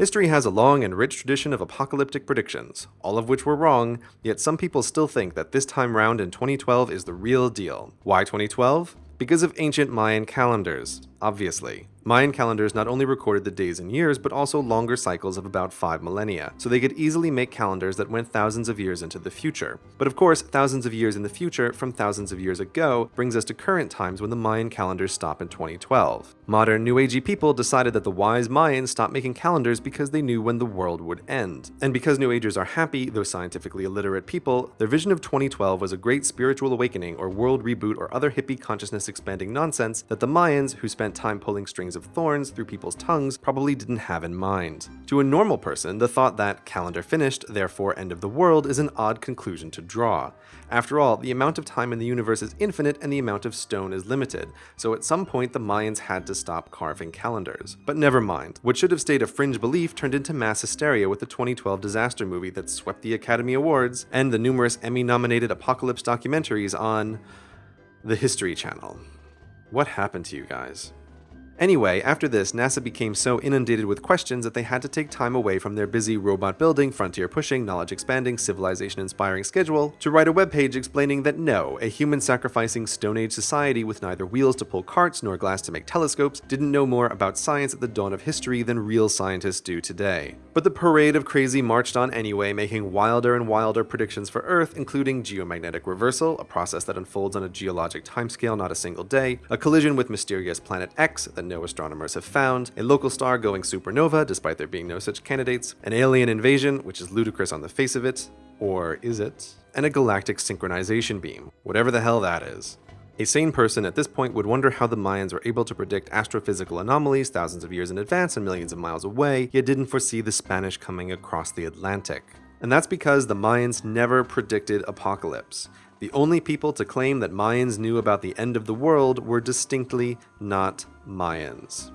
History has a long and rich tradition of apocalyptic predictions, all of which were wrong, yet some people still think that this time round in 2012 is the real deal. Why 2012? Because of ancient Mayan calendars, obviously. Mayan calendars not only recorded the days and years, but also longer cycles of about 5 millennia, so they could easily make calendars that went thousands of years into the future. But of course, thousands of years in the future from thousands of years ago brings us to current times when the Mayan calendars stop in 2012. Modern New Agey people decided that the wise Mayans stopped making calendars because they knew when the world would end. And because New Agers are happy, though scientifically illiterate people, their vision of 2012 was a great spiritual awakening or world reboot or other hippie consciousness expanding nonsense that the Mayans, who spent time pulling strings of thorns through people's tongues probably didn't have in mind. To a normal person, the thought that calendar finished, therefore end of the world is an odd conclusion to draw. After all, the amount of time in the universe is infinite and the amount of stone is limited, so at some point the Mayans had to stop carving calendars. But never mind, what should have stayed a fringe belief turned into mass hysteria with the 2012 disaster movie that swept the Academy Awards and the numerous Emmy-nominated apocalypse documentaries on the History Channel. What happened to you guys? Anyway, after this, NASA became so inundated with questions that they had to take time away from their busy robot building, frontier pushing, knowledge expanding, civilization inspiring schedule to write a webpage explaining that no, a human sacrificing Stone Age society with neither wheels to pull carts nor glass to make telescopes didn't know more about science at the dawn of history than real scientists do today. But the parade of crazy marched on anyway, making wilder and wilder predictions for Earth, including geomagnetic reversal, a process that unfolds on a geologic timescale not a single day, a collision with mysterious planet X that no astronomers have found, a local star going supernova despite there being no such candidates, an alien invasion, which is ludicrous on the face of it, or is it? And a galactic synchronization beam, whatever the hell that is. A sane person at this point would wonder how the Mayans were able to predict astrophysical anomalies thousands of years in advance and millions of miles away, yet didn't foresee the Spanish coming across the Atlantic. And that's because the Mayans never predicted apocalypse. The only people to claim that Mayans knew about the end of the world were distinctly not Mayans.